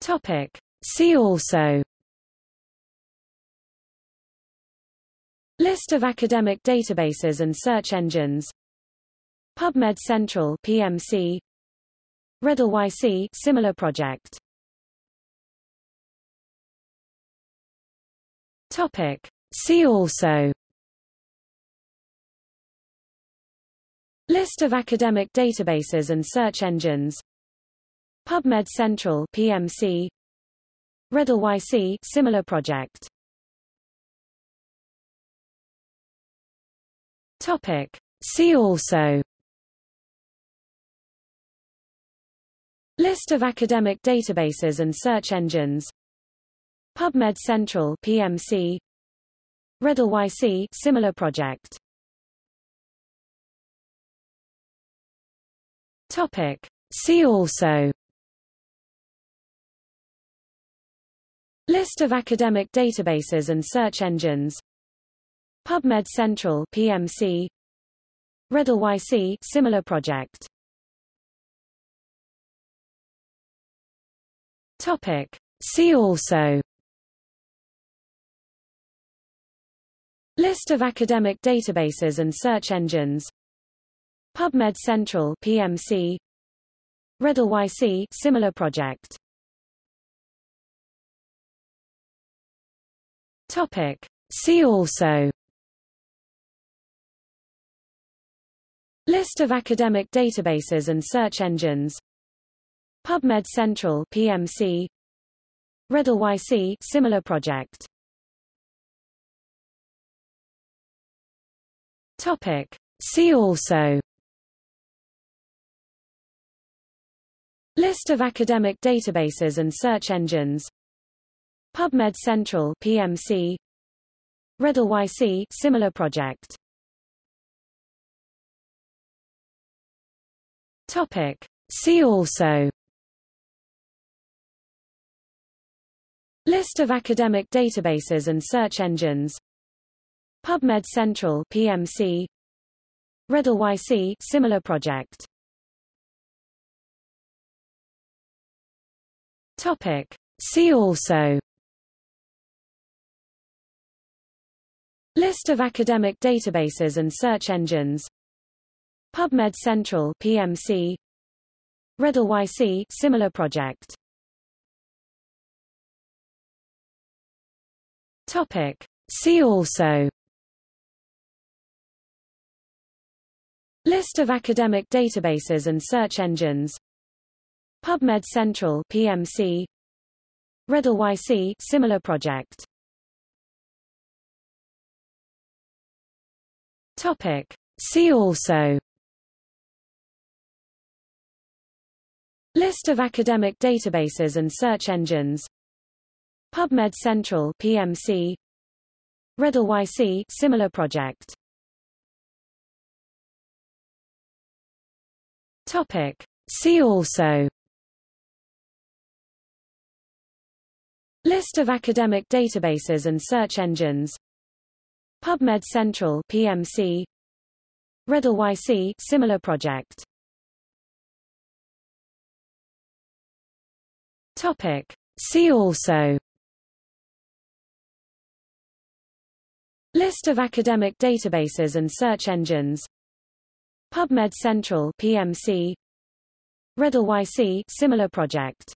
Topic. See also. List of academic databases and search engines. PubMed Central PMC Redalyc similar project. Topic. See also. List of academic databases and search engines PubMed Central PMC Redalyc similar project. Topic. See also. List of academic databases and search engines. PubMed Central PMC REDLYC similar project. Topic. See also List of academic databases and search engines. PubMed Central PMC Redalyc similar project. Topic. See also. List of academic databases and search engines. PubMed Central PMC Redalyc similar project Topic. See also. List of academic databases and search engines. PubMed Central PMC Redalyc similar project. Topic. See also. List of academic databases and search engines PubMed Central PMC Redalyc similar project. Topic. See also. List of academic databases and search engines. PubMed Central PMC Redalyc similar project. Topic. See also List of academic databases and search engines. PubMed Central PMC Redalyc similar project. Topic. See also. List of academic databases and search engines. PubMed Central PMC Redalyc similar project Topic. See also. List of academic databases and search engines. PubMed Central PMC Redalyc similar project. Topic. See also. List of academic databases and search engines PubMed Central PMC Redalyc similar project. Topic. See also. List of academic databases and search engines. PubMed Central PMC Redalyc similar project